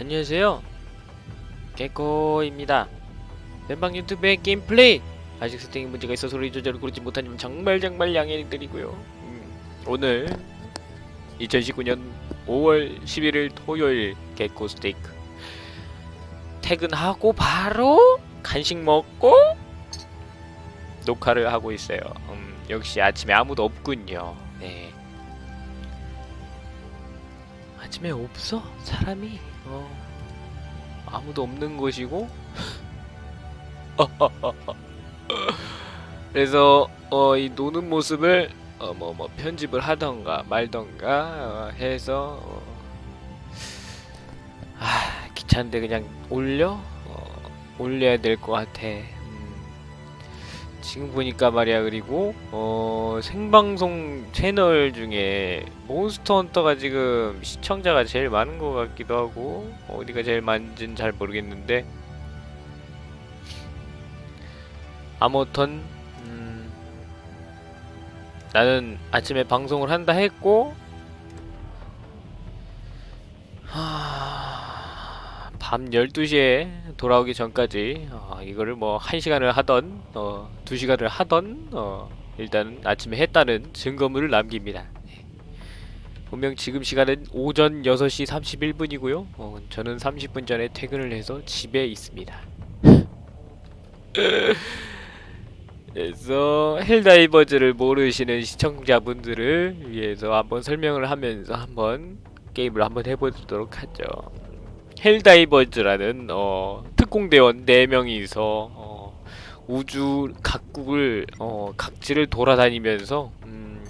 안녕하세요. 개코입니다. 멤방 유튜브의 게임 플레이 아직 세팅에 문제가 있어 소리 조절을 고르지 점 정말 정말 양해드리고요. 음, 오늘 2019년 5월 11일 토요일 개코 스테이크. 퇴근하고 바로 간식 먹고 녹화를 하고 있어요. 음, 역시 아침에 아무도 없군요. 네. 아침에 없어? 사람이 어 아무도 없는 곳이고 그래서 어 이 노는 모습을 어 뭐 뭐 편집을 하던가 말던가 어, 해서 어, 아 귀찮은데 그냥 올려 어, 올려야 될 것 같아. 음, 지금 보니까 말이야 그리고 어 생방송 채널 중에 몬스터 헌터가 지금 시청자가 제일 많은 것 같기도 하고 어디가 제일 많은지는 잘 모르겠는데. 아무튼 음, 나는 아침에 방송을 한다 했고 하... 밤 12시에 돌아오기 전까지 어, 이거를 뭐 1시간을 하던 어, 2시간을 하던 어, 일단 아침에 했다는 증거물을 남깁니다. 네. 분명 지금 시간은 오전 6시 31분이고요. 어, 저는 30분 전에 퇴근을 해서 집에 있습니다. 그래서 헬다이버즈를 모르시는 시청자분들을 위해서 한번 설명을 하면서 한번 게임을 한번 해보도록 하죠. 헬다이버즈라는 어, 특공대원 4명이서 어, 우주 각국을 어, 각지를 돌아다니면서 음,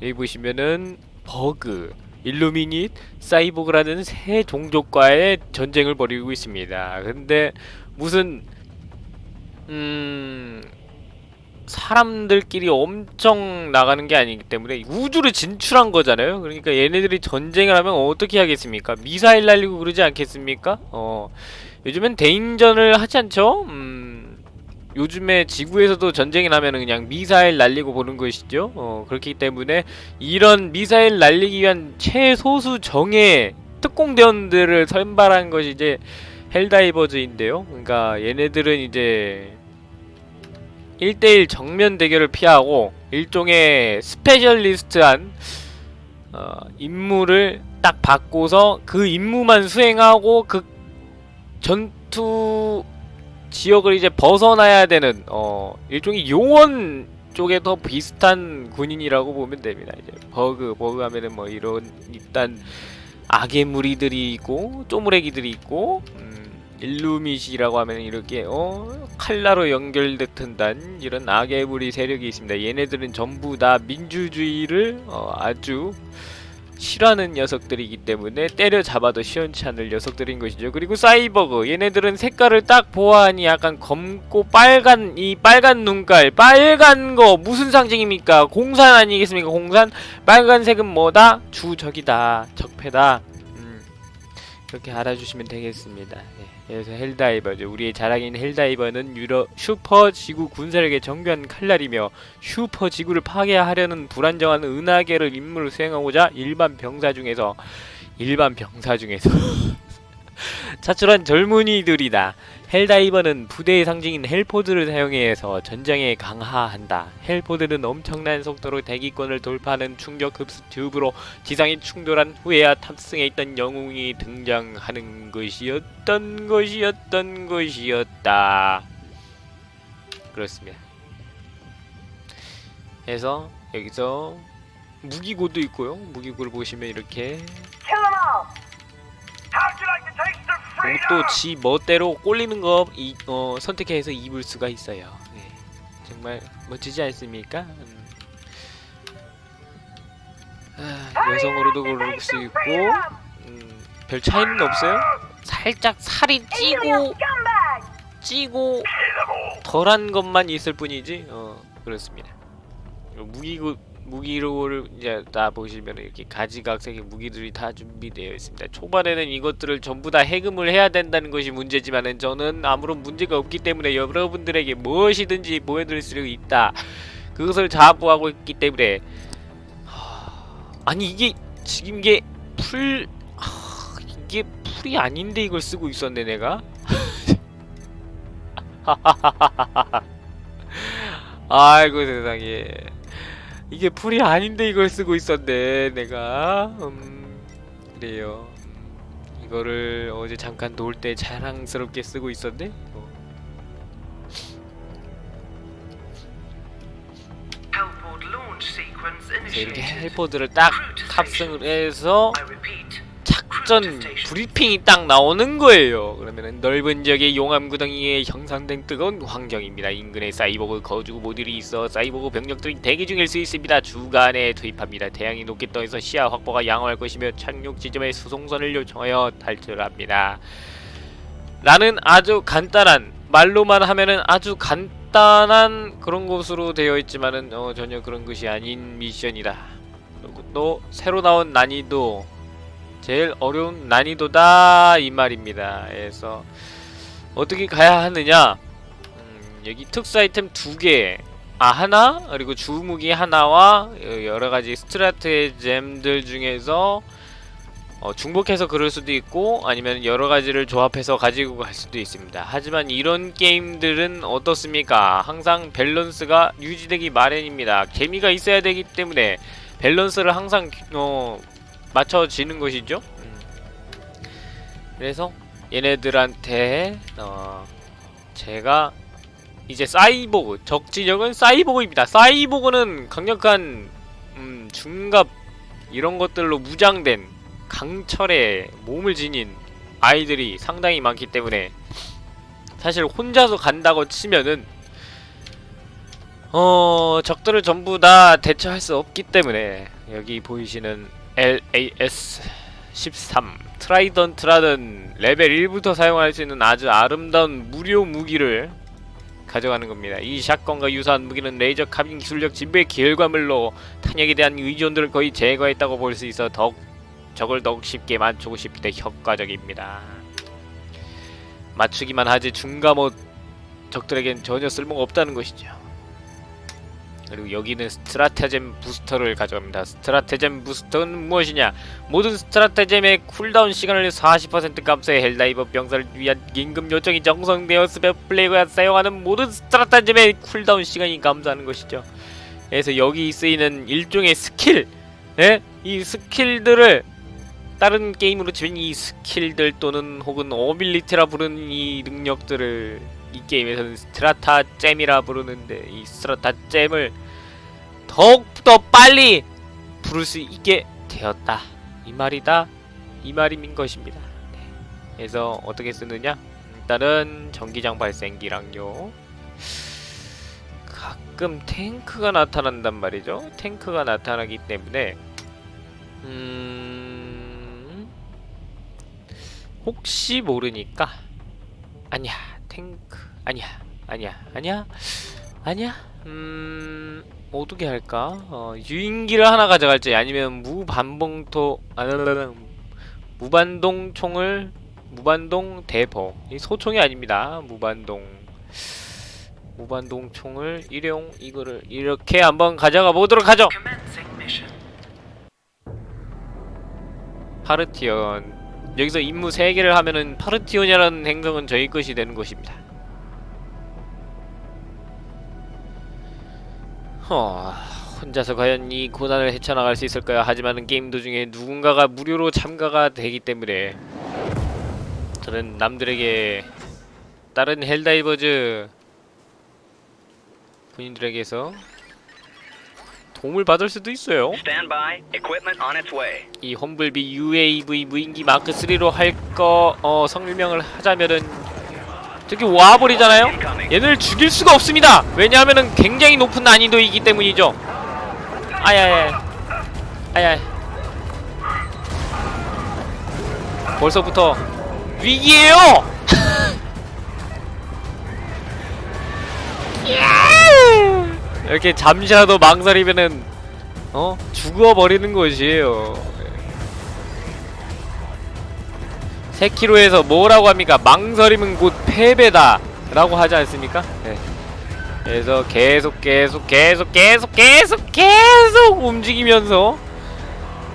여기 보시면은 버그, Illuminate, 사이보그라는 세 종족과의 전쟁을 벌이고 있습니다. 근데 무슨 음 사람들끼리 엄청 나가는 게 아니기 때문에 우주를 진출한 거잖아요. 그러니까 얘네들이 전쟁을 하면 어떻게 하겠습니까? 미사일 날리고 그러지 않겠습니까? 어, 요즘엔 대인전을 하지 않죠? 음, 요즘에 지구에서도 전쟁이 나면 그냥 미사일 날리고 보는 것이죠. 어, 그렇기 때문에 이런 미사일 날리기 위한 최소수 정의 특공대원들을 선발한 것이 이제 헬다이버즈인데요. 그러니까 얘네들은 이제 1대1 정면 대결을 피하고 일종의 specialist한 어, 임무를 딱 받고서 그 임무만 수행하고 그 전투 지역을 이제 벗어나야 되는 어, 일종의 요원 쪽에 더 비슷한 군인이라고 보면 됩니다. 이제 버그 버그 하면은 뭐 이런 일단 악의 무리들이 있고 쪼무레기들이 있고 음, 일루밋이라고 하면 이렇게 어 칼라로 연결됐던단 이런 악의 무리 세력이 있습니다. 얘네들은 전부 다 민주주의를 어, 아주 싫어하는 녀석들이기 때문에 때려잡아도 시원치 않을 녀석들인 것이죠. 그리고 사이버그 얘네들은 색깔을 딱 보아하니 약간 검고 빨간 이 빨간 눈깔 빨간 거 무슨 상징입니까? 공산 아니겠습니까? 공산 빨간색은 뭐다? 주적이다 적폐다. 음, 그렇게 알아주시면 되겠습니다. 네. 그래서 Helldiver죠. 우리의 자랑인 Helldiver는 유럽 슈퍼 지구 군사력의 정교한 칼날이며 슈퍼 지구를 파괴하려는 불안정한 은하계를 임무를 수행하고자 일반 병사 중에서 일반 병사 중에서 차출한 젊은이들이다. Helldiver는 부대의 상징인 Hellpod를 사용해서 전장에 강하한다. Hellpod는 엄청난 속도로 대기권을 돌파하는 충격 흡수 튜브로 지상에 충돌한 후에야 탑승해 있던 영웅이 등장하는 것이었던 것이었던 것이었다. 그렇습니다. 그래서 여기서 무기고도 있고요. 무기고를 보시면 이렇게 옷도 지 멋대로 꼴리는 거 이, 어, 선택해서 입을 수가 있어요. 네. 정말 멋지지 않습니까? 음. 아, 여성으로도 고를 수 있고 음, 별 차이는 없어요. 살짝 살이 찌고 찌고 덜한 것만 있을 뿐이지 어 그렇습니다. 무기고 무기로를 이제 다 보시면 이렇게 가지각색의 무기들이 다 준비되어 있습니다. 초반에는 이것들을 전부 다 해금을 해야 된다는 것이 문제지만은 저는 아무런 문제가 없기 때문에 여러분들에게 무엇이든지 보여드릴 수 있다. 그것을 자부하고 있기 때문에 하... 아니 이게 지금 이게 풀 하... 이게 풀이 아닌데 이걸 쓰고 있었네 내가 아이고 세상에 이게 풀이 아닌데 이걸 쓰고 있었네 내가 음 그래요 음, 이거를 어제 잠깐 놀 때 자랑스럽게 쓰고 있었네 어. 이렇게. 헬퍼들을 딱 탑승을. 해서 작전 브리핑이 딱 나오는 거예요. 그러면은 넓은 지역의 용암 구덩이에 형성된 뜨거운 환경입니다. 인근에 사이보그 거주 모듈이 있어 사이보그 병력들이 대기 중일 수 있습니다. 주간에 투입합니다. 태양이 높게 떠서 시야 확보가 양호할 것이며 착륙 지점에 수송선을 요청하여 탈출합니다. 라는 아주 간단한 말로만 하면은 아주 간단한 그런 것으로 되어 있지만은 어, 전혀 그런 것이 아닌 미션이다. 그리고 또 새로 나온 난이도 제일 어려운 난이도다 이 말입니다. 그래서 어떻게 가야 하느냐? 음, 여기 특수 아이템 두 개, 아 하나 그리고 주무기 하나와 여러 가지 스트라테잼들 중에서 어, 중복해서 그럴 수도 있고 아니면 여러 가지를 조합해서 가지고 갈 수도 있습니다. 하지만 이런 게임들은 어떻습니까? 항상 밸런스가 유지되기 마련입니다. 재미가 있어야 되기 때문에 밸런스를 항상 어, 맞춰지는 것이죠. 음. 그래서 얘네들한테 어 제가 이제 사이보그 적진역은 사이보그입니다. 사이보그는 강력한 음 중갑 이런 것들로 무장된 강철의 몸을 지닌 아이들이 상당히 많기 때문에 사실 혼자서 간다고 치면은 어 적들을 전부 다 대처할 수 없기 때문에 여기 보이시는 LAS 13 Trident라는 레벨 1부터 사용할 수 있는 아주 아름다운 무료 무기를 가져가는 겁니다. 이 shotgun과 유사한 무기는 레이저 카빈 기술력 진보의 결과물로 탄약에 대한 의존도를 거의 제거했다고 볼 수 있어 더욱 적을 더욱 쉽게 맞추고 싶을 때 효과적입니다. 맞추기만 하지 중갑옷 적들에겐 전혀 쓸모가 없다는 것이죠. 그리고 여기는 stratagem booster를 가져갑니다. stratagem booster는 무엇이냐? 모든 stratagem의 cooldown 시간을 40% 감소해 Helldiver 병사를 위한 긴급 요청이 정성되었으며 플레이어가 사용하는 모든 stratagem의 cooldown 시간이 감소하는 것이죠. 그래서 여기 쓰이는 일종의 스킬, 예? 이 스킬들을 다른 게임으로 치면 이 스킬들 또는 혹은 ability라 부르는 이 능력들을 이 게임에서는 stratagem이라 부르는데 이 stratagem을 더욱더 빨리 부를 수 있게 되었다. 이 말이다. 이 말인 것입니다. 네. 그래서 어떻게 쓰느냐? 일단은 전기장 발생기랑요. 가끔 탱크가 나타난단 말이죠. 탱크가 나타나기 때문에 음 혹시 모르니까. 아니야. 탱크. 아니야. 아니야. 아니야. 아니야. 음 어떻게 할까? 어, 유인기를 하나 가져갈지 아니면 무반봉토 아르르르 무반동 총을 무반동 대포. 이 소총이 아닙니다. 무반동 무반동 총을 일용 이거를 이렇게 한번 가져가 보도록 하죠. 파르티온. 여기서 임무 3개를 하면은 파르티온이라는 행성은 저희 것이 되는 것입니다 허... 혼자서 과연 이 고난을 헤쳐나갈 수 있을까요? 하지만 게임 도중에 누군가가 무료로 참가가 되기 때문에 저는 남들에게 다른 Helldivers 군인들에게서 도움을 받을 수도 있어요. 이 험블비 UAV 무인기 마크 3로 할거 어, 성명을 하자면은 저기 와버리잖아요. 얘를 죽일 수가 없습니다. 왜냐하면은 굉장히 높은 난이도이기 때문이죠. 아야야, 아야. 벌써부터 위기예요. 이렇게 잠시라도 망설이면은 어 죽어버리는 것이에요. 3km에서 뭐라고 합니까? 망설임은 곧 패배다 라고 하지 않습니까? 네. 그래서 계속 계속 계속 계속 계속 계속 움직이면서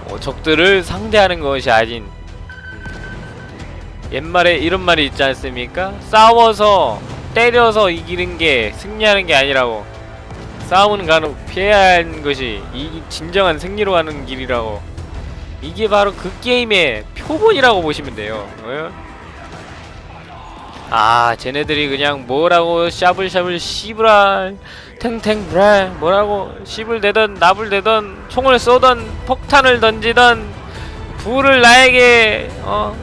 어, 적들을 상대하는 것이 아닌 음, 옛말에 이런 말이 있지 않습니까? 싸워서 때려서 이기는 게 승리하는 게 아니라고 싸움은 간혹 피해야 하는 것이 이 진정한 승리로 가는 길이라고 이게 바로 그 게임의 표본이라고 보시면 돼요 어? 아 쟤네들이 그냥 뭐라고 샤블샤블 씨브랄 탱탱브랄 뭐라고 씨불 대던 나불 대던 총을 쏘던 폭탄을 던지던 불을 나에게 어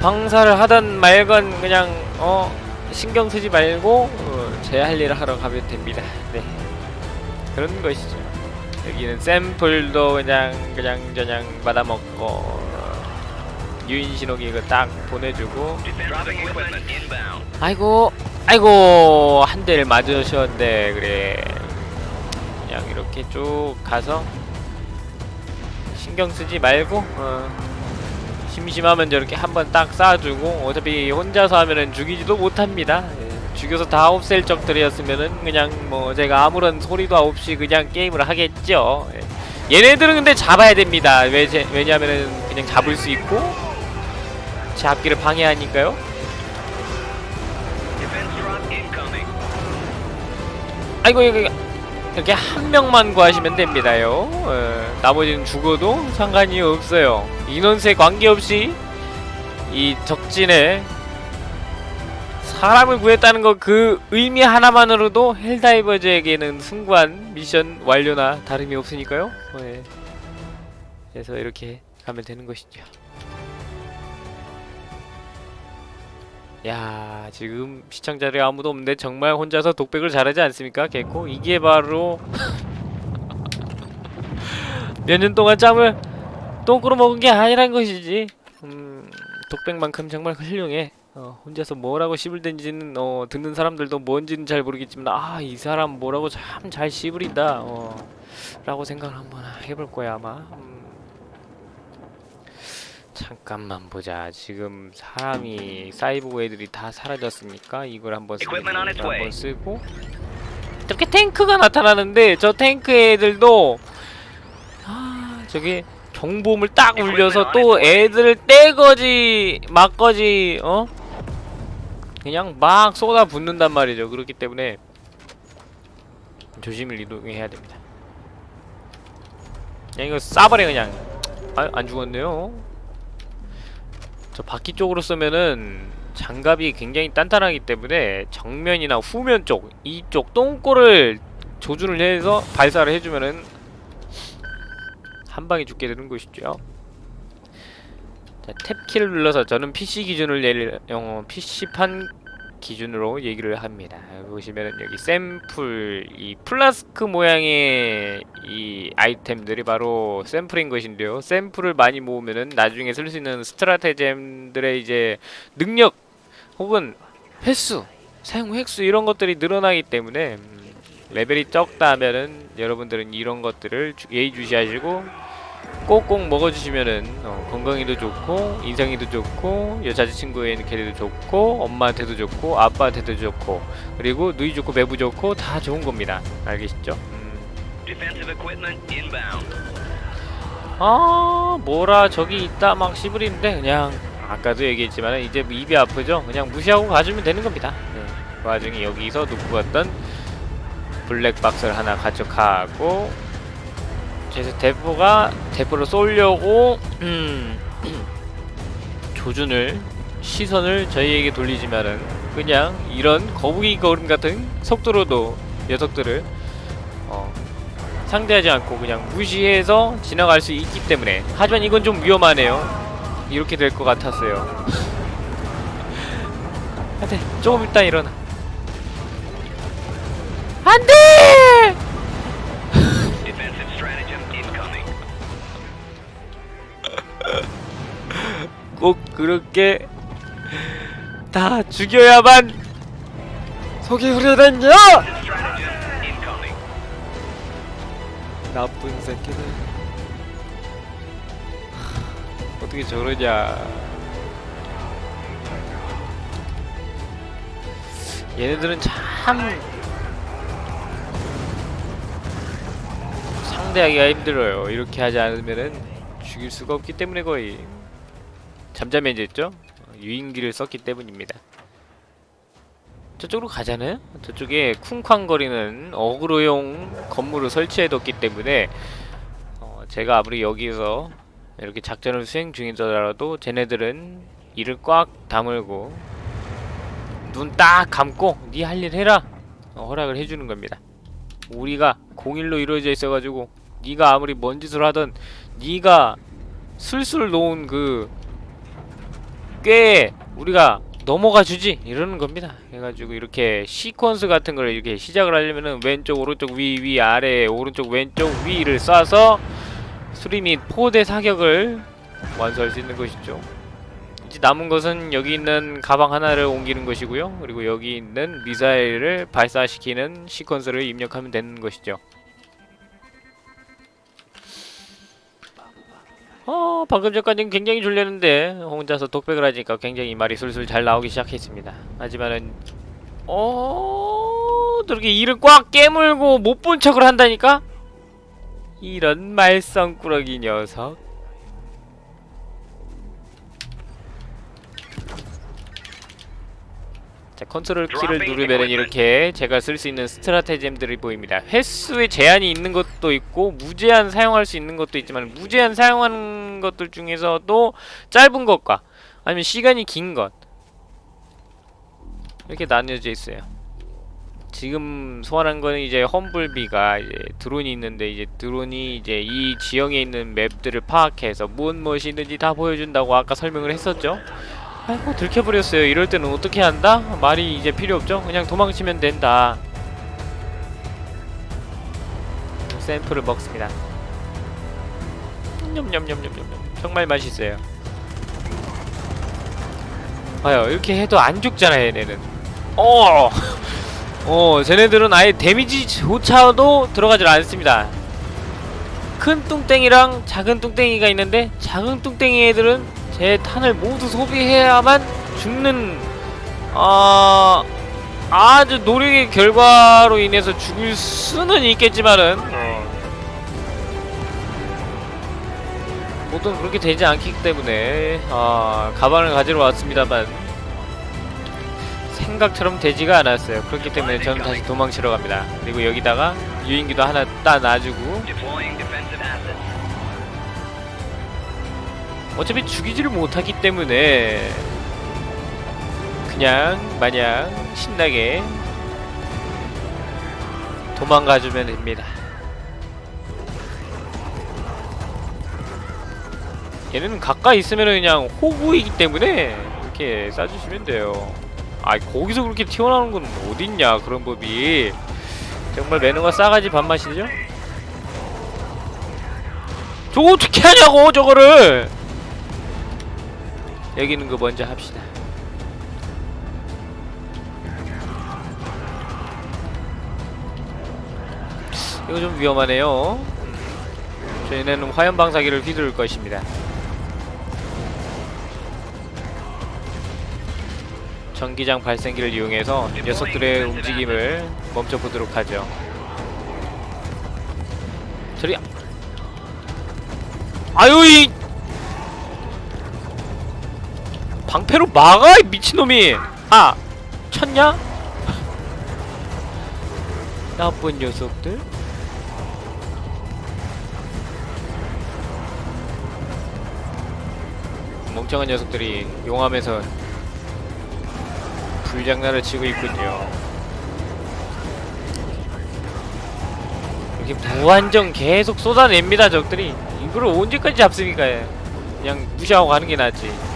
방사를 하던 말건 그냥 어 신경 쓰지 말고 어, 제할 일을 하러 가면 됩니다. 네 그런 것이죠. 여기는 샘플도 그냥 그냥 저냥 받아먹고 어, 유인 신호기 이거 딱 보내주고. 아이고 아이고 한 대를 맞으셨는데 그래 그냥 이렇게 쭉 가서 신경 쓰지 말고 어, 심심하면 저렇게 한번 딱 쏴주고 어차피 혼자서 하면은 죽이지도 못합니다 예, 죽여서 다 없앨 적들이었으면은 그냥 뭐 제가 아무런 소리도 없이 그냥 게임을 하겠죠 예. 얘네들은 근데 잡아야 됩니다 왜, 제, 왜냐면은 그냥 잡을 수 있고 제 앞길을 방해하니까요. 아이고 이거 이렇게 한 명만 구하시면 됩니다요. 어, 나머지는 죽어도 상관이 없어요. 인원수에 관계없이 이 적진에 사람을 구했다는 거 그 의미 하나만으로도 헬다이버즈에게는 승관 미션 완료나 다름이 없으니까요. 어, 예. 그래서 이렇게 가면 되는 것이죠. 야 지금 시청자들이 아무도 없는데 정말 혼자서 독백을 잘하지 않습니까 개코 이게 바로 몇 년 동안 짬을 똥꾸로 먹은 게 아니란 것이지 음 독백만큼 정말 훌륭해 어, 혼자서 뭐라고 씹을댄지는 어, 듣는 사람들도 뭔지는 잘 모르겠지만 아 이 사람 뭐라고 참잘 씹으린다 어, 라고 생각을 한번 해볼 거야 아마. 음, 잠깐만 보자. 지금 사람이 사이보그 애들이 다 사라졌으니까? 이걸 한번 쓰고 한번. 쓰고. 이렇게 탱크가 나타나는데 저 탱크 애들도 아 저기 경보음을 딱 울려서 또 애들 떼거지 막거지 어 그냥 막 쏟아 붓는단 말이죠. 그렇기 때문에 조심을 이동해야 됩니다. 그냥 이거 싸버려 그냥. 아, 안 죽었네요. 저 바퀴 쪽으로 쏘면은 장갑이 굉장히 단단하기 때문에 정면이나 후면 쪽 이쪽 똥꼬를 조준을 해서 발사를 해주면은 한 방에 죽게 되는 것이죠. 자, tab키를 눌러서 저는 PC 기준을 예를 어, PC판 기준으로 얘기를 합니다. 여기 보시면은 여기 샘플 이 플라스크 모양의 이 아이템들이 바로 샘플인 것인데요. 샘플을 많이 모으면은 나중에 쓸 수 있는 stratagem들의 이제 능력 혹은 횟수, 사용 횟수 이런 것들이 늘어나기 때문에 음, 레벨이 적다 하면은 여러분들은 이런 것들을 주- 예의주시하시고 꼭꼭 먹어주시면은 어, 건강에도 좋고 인상에도 좋고 여자친구에게도 좋고 엄마한테도 좋고 아빠한테도 좋고 그리고 누이 좋고 매부 좋고 다 좋은 겁니다 알겠죠? 음. 아 뭐라 저기 있다 막 씨부리는데 그냥 아까도 얘기했지만 이제 뭐 입이 아프죠? 그냥 무시하고 가주면 되는 겁니다 네. 그 와중에 여기서 놓고 갔던 블랙박스를 하나 가져가고 그래서 대포가 대포를 쏠려고 음, 조준을 시선을 저희에게 돌리지만은 그냥 이런 거북이 걸음 같은 속도로도 녀석들을 어, 상대하지 않고 그냥 무시해서 지나갈 수 있기 때문에. 하지만 이건 좀 위험하네요. 이렇게 될 것 같았어요. 안돼 조금 있다 일어나. 안돼 꼭 그렇게 다 죽여야만 속이 후련했냐. 나쁜 새끼들. 하, 어떻게 저러냐. 얘네들은 참 상대하기가 힘들어요. 이렇게 하지 않으면은 죽일 수가 없기 때문에 거의 잠잠해졌죠? 유인기를 썼기 때문입니다. 저쪽으로 가잖아요? 저쪽에 쿵쾅거리는 어그로용 건물을 설치해뒀기 때문에 어, 제가 아무리 여기서 이렇게 작전을 수행 중이더라도 쟤네들은 이를 꽉 다물고 눈 딱 감고 네 할 일 해라 어, 허락을 해주는 겁니다. 우리가 공일로 이루어져 있어가지고 네가 아무리 뭔 짓을 하든 네가 술술 놓은 그 꽤 우리가 넘어가 주지 이러는 겁니다. 해가지고 이렇게 시퀀스 같은 걸 이렇게 시작을 하려면은 왼쪽 오른쪽 위 위 아래 오른쪽 왼쪽 위를 쏴서 수리 및 포대 사격을 완수할 수 있는 것이죠. 이제 남은 것은 여기 있는 가방 하나를 옮기는 것이고요. 그리고 여기 있는 미사일을 발사시키는 시퀀스를 입력하면 되는 것이죠. 어, 방금 전까지는 굉장히 졸렸는데 혼자서 독백을 하니까 굉장히 말이 술술 잘 나오기 시작했습니다. 하지만은 어, 저렇게 이를 꽉 깨물고 못 본 척을 한다니까? 이런 말썽꾸러기 녀석. 컨트롤 키를 누르면은 이렇게 제가 쓸 수 있는 스트라테잼들이 보입니다. 횟수에 제한이 있는 것도 있고 무제한 사용할 수 있는 것도 있지만 무제한 사용하는 것들 중에서도 짧은 것과 아니면 시간이 긴 것 이렇게 나뉘어져 있어요. 지금 소환한 거는 이제 험블비가 이제 드론이 있는데 이제 드론이 이제 이 지형에 있는 맵들을 파악해서 무엇 무엇이 있는지 다 보여준다고 아까 설명을 했었죠. 아이고 들켜버렸어요. 이럴 때는 어떻게 한다? 말이 이제 필요 없죠. 그냥 도망치면 된다. 샘플을 먹습니다. 냠냠냠냠냠 정말 맛있어요. 봐요 이렇게 해도 안 죽잖아요 얘네는. 어, 어 쟤네들은 아예 데미지조차도 들어가질 않습니다. 큰 뚱땡이랑 작은 뚱땡이가 있는데 작은 뚱땡이 애들은 제 탄을 모두 소비해야만 죽는 어, 아주 노력의 결과로 인해서 죽을 수는 있겠지만은 어, 보통 그렇게 되지 않기 때문에 아, 가방을 가지러 왔습니다만 생각처럼 되지가 않았어요. 그렇기 때문에 저는 다시 도망치러 갑니다. 그리고 여기다가 유인기도 하나 따 놔주고. 어차피 죽이지를 못하기 때문에 그냥 마냥 신나게 도망가주면 됩니다. 얘는 가까이 있으면 그냥 호구이기 때문에 이렇게 쏴주시면 돼요. 아 거기서 그렇게 튀어나오는 건 어딨냐 그런 법이 정말 매너가 싸가지 밥맛이죠? 저거 어떻게 하냐고 저거를 여기 있는 거 먼저 합시다. 이거 좀 위험하네요. 음, 저희는 화염 방사기를 휘두를 것입니다. 전기장 발생기를 이용해서 녀석들의 움직임을 멈춰보도록 하죠. 저리 아유 이 방패로 막아 이 미친놈이. 아 쳤냐? 나쁜 녀석들. 멍청한 녀석들이 용암에서 불장난을 치고 있군요. 이렇게 무한정 계속 쏟아냅니다 적들이. 이걸 언제까지 잡습니까? 그냥 무시하고 가는 게 낫지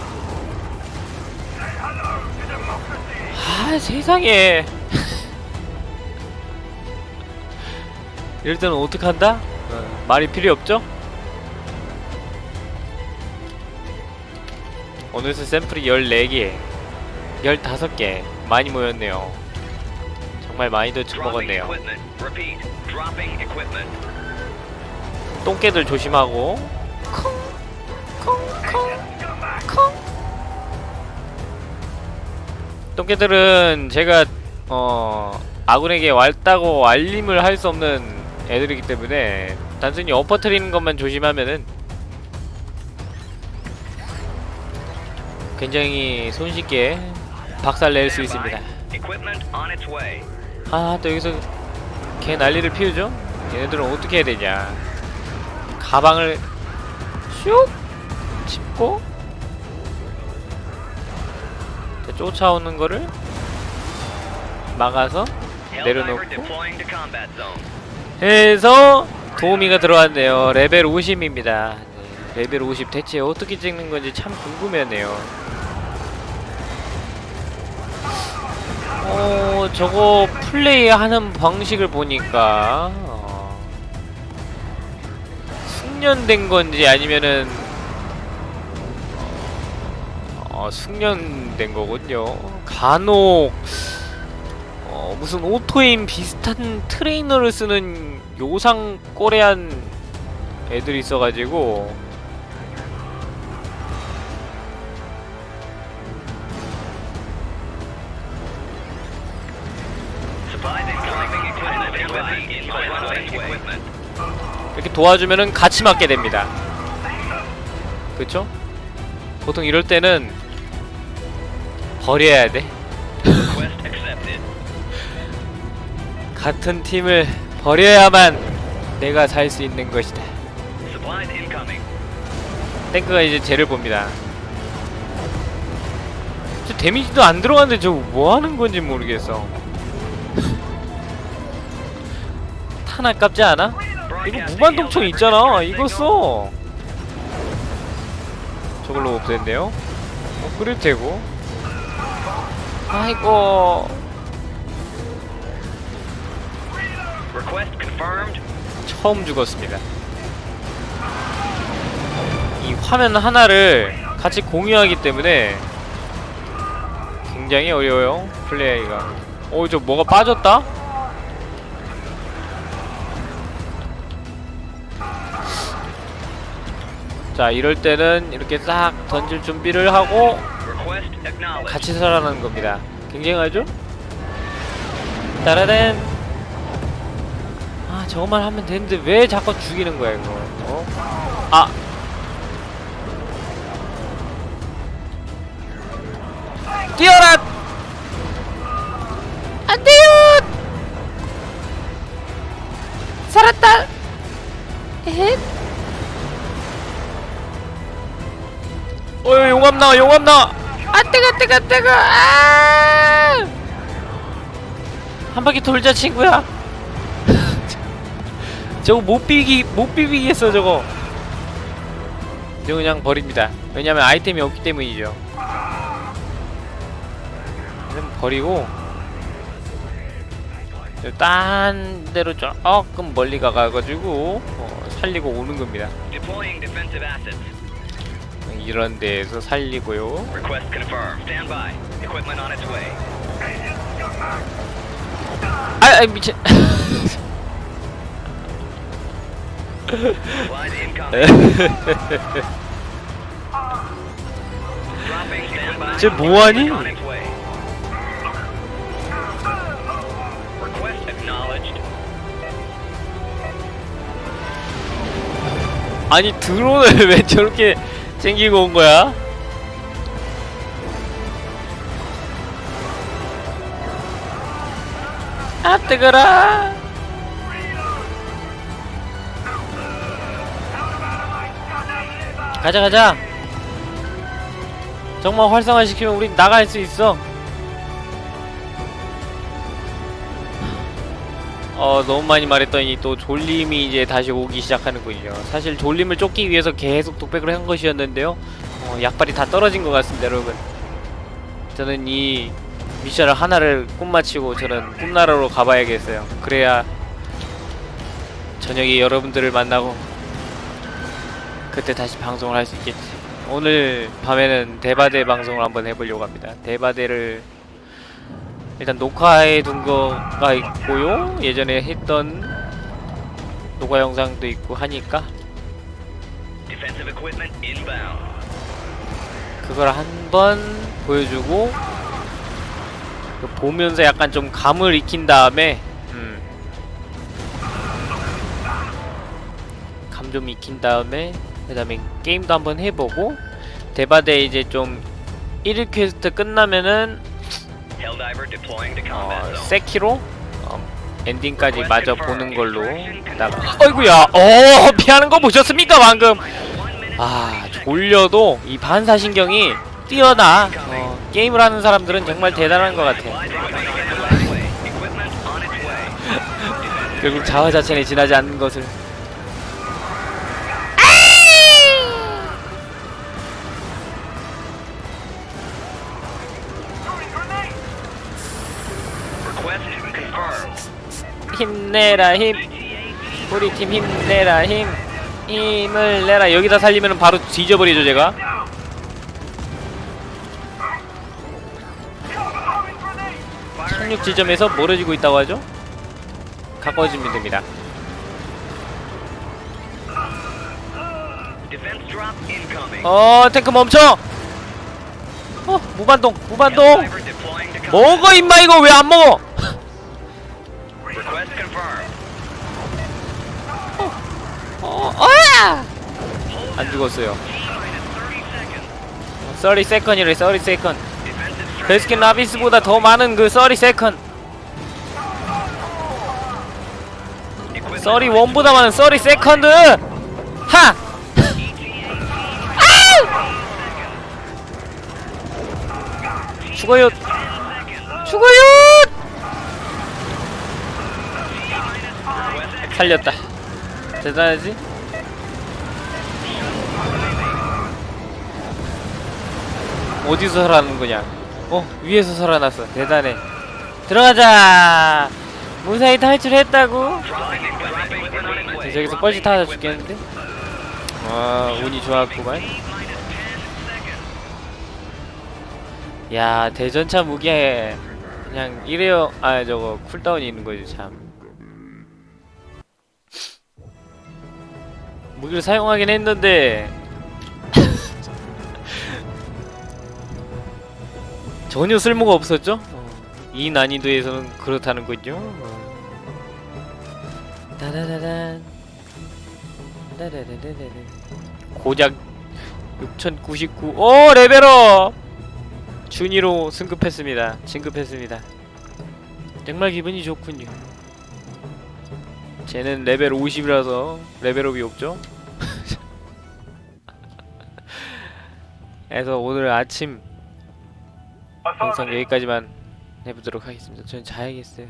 아 세상에 이럴 때는 어떡한다? 어, 말이 필요 없죠? 어느새 샘플이 14개 15개 많이 모였네요 정말 많이도 처먹었네요. 똥개들 조심하고 똥개들은 제가 어 아군에게 왔다고 알림을 할 수 없는 애들이기 때문에 단순히 엎어트리는 것만 조심하면은 굉장히 손쉽게 박살 낼 수. 있습니다. 아, 또 여기서 개 난리를 피우죠? 얘네들은 어떻게 해야 되냐? 가방을 슉 짚고 쫓아오는 거를 막아서 내려놓고. 해서 도우미가 들어왔네요. 레벨 50입니다. 네, 레벨 50 대체 어떻게 찍는 건지 참 궁금하네요. 어, 저거 플레이하는 방식을 보니까 어, 숙련된 건지 아니면은 어, 숙련된 거군요. 간혹 어, 무슨 오토에임 비슷한 트레이너를 쓰는 요상 꼬레한 애들이 있어가지고. 이렇게 도와주면은 같이 맞게 됩니다. 그쵸? 보통 이럴 때는 버려야 돼. 같은 팀을 버려야만 내가 살 수 있는 것이다. 탱크가 이제 쟤를 봅니다. 저 데미지도 안 들어갔는데 저거 뭐 하는 건지 모르겠어. 탄 아깝지 않아? 이거 무반동총 있잖아. 이거 써. 저걸로 없앤대요. 어, 그래도 되고. 아이고. Request confirmed. 처음 죽었습니다. 이 화면 하나를 같이 공유하기 때문에 굉장히 어려워요. 플레이가. 어, 저 뭐가 빠졌다? 자, 이럴 때는 이렇게 싹 던질 준비를 하고. 같이 살아나는 겁니다. 굉장하죠? 따라댄. 아 저것만 하면 되는데 왜 자꾸 죽이는 거야 이거? 어? 아. 뛰어라! 안 돼요! 살았다! 에헷. 어 용암 나와 용암 나와 아 뜨거 뜨거 뜨거. 아! 한 바퀴 돌자 친구야. 저거 못 비기 못 비비겠어 저거. 이거 그냥 버립니다. 왜냐면 아이템이 없기 때문이죠. 그럼 버리고. 저딴 데로 조금 멀리 가가지고 어, 살리고 오는 겁니다 이런 데에서 살리고요. 아, 아 미친. 쟤 뭐하니? 아니 드론을 왜 저렇게 챙기고 온 거야? 아 뜨거라. 가자 가자. 정말 활성화시키면 우린 나갈 수 있어 어 너무 많이 말했더니 또 졸림이 이제 다시 오기 시작하는군요. 사실 졸림을 쫓기 위해서 계속 독백을 한 것이었는데요. 어, 약발이 다 떨어진 것 같습니다 여러분. 저는 이 미션을 하나를 꿈마치고 저는 꿈나라로 가봐야겠어요. 그래야 저녁에 여러분들을 만나고 그때 다시 방송을 할 수 있겠지. 오늘 밤에는 대바대 방송을 한번 해보려고 합니다. 대바대를 일단 녹화해 둔 거가 있고요. 예전에 했던 녹화 영상도 있고 하니까. 그걸 한번 보여주고 그 보면서 약간 좀 감을 익힌 다음에 음. 감 좀 익힌 다음에 그 다음에 게임도 한번 해보고 데바데 이제 좀 1일 퀘스트 끝나면은 어. 세키로 어, 엔딩까지 마저 보는 걸로 나가. 어이구야. 어 피하는 거 보셨습니까 방금? 아 졸려도 이 반사신경이 뛰어나. 어, 게임을 하는 사람들은 정말 대단한 것 같아. 결국 자화자찬에 지나지 않는 것을. 힘내라 힘. 우리 팀 힘내라 힘. 힘을 내라. 여기다 살리면 바로 뒤져버리죠 제가. 착륙 지점에서 멀어지고 있다고 하죠? 가까워지면 됩니다. 어 탱크 멈춰. 어 무반동 무반동. 먹어 임마 이거 왜 안 먹어? 어 어야. 안 죽었어요. T-minus 30 seconds. 30 second이래 30 second. Defensive Baskin Robbins보다 더 많은 그 30 second. equipment 31보다 많은 30 second. 하. 죽어요. 죽어요. 살렸다. 대단하지? 어디서 살아나는 거냐? 어 위에서 살아났어. 대단해. 들어가자. 무사히 탈출했다고. 저기서 뻘짓 하다 죽겠는데? 와 운이 좋았구만. 야 대전차 무기에 그냥 이래요. 아 저거 쿨다운이 있는 거지 참. 무기를 사용하긴 했는데 전혀 쓸모가 없었죠? 어, 이 난이도에서는 그렇다는군요. 어. 따다다단 따다다다다다. 고작 6099. 오 레벨업! 준이로 승급했습니다. 진급했습니다. 정말 기분이 좋군요. 쟤는 레벨 50이라서 레벨업이 없죠? 그래서 오늘 아침 영상 여기까지만 해보도록 하겠습니다. 저는 자야겠어요.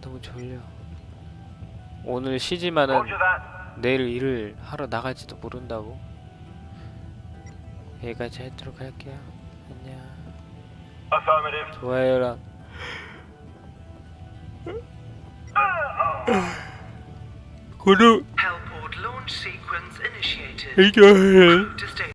너무 졸려. 오늘 쉬지만은 내일 일을 하러 나갈지도 모른다고. 여기까지 하도록 할게요. 안녕. 좋아요랑 구독. To stay